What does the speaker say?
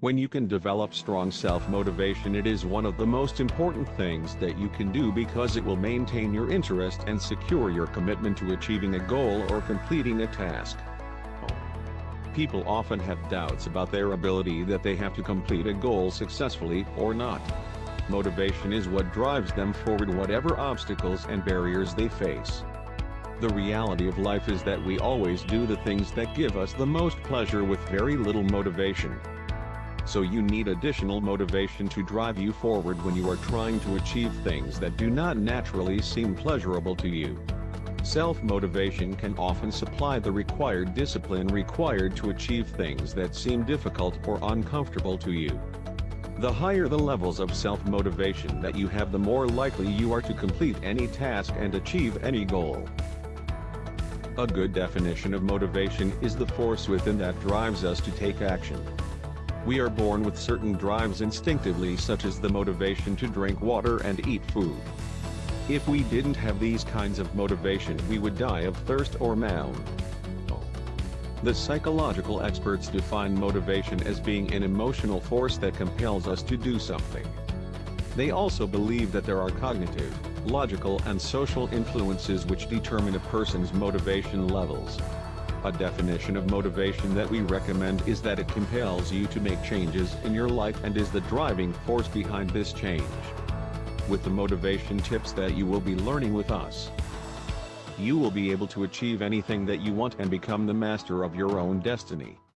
When you can develop strong self-motivation it is one of the most important things that you can do because it will maintain your interest and secure your commitment to achieving a goal or completing a task. People often have doubts about their ability that they have to complete a goal successfully or not. Motivation is what drives them forward whatever obstacles and barriers they face. The reality of life is that we always do the things that give us the most pleasure with very little motivation. So you need additional motivation to drive you forward when you are trying to achieve things that do not naturally seem pleasurable to you. Self-motivation can often supply the required discipline required to achieve things that seem difficult or uncomfortable to you. The higher the levels of self-motivation that you have the more likely you are to complete any task and achieve any goal. A good definition of motivation is the force within that drives us to take action. We are born with certain drives instinctively such as the motivation to drink water and eat food. If we didn't have these kinds of motivation we would die of thirst or malnutrition. The psychological experts define motivation as being an emotional force that compels us to do something. They also believe that there are cognitive, logical and social influences which determine a person's motivation levels. A definition of motivation that we recommend is that it compels you to make changes in your life and is the driving force behind this change. With the motivation tips that you will be learning with us, you will be able to achieve anything that you want and become the master of your own destiny.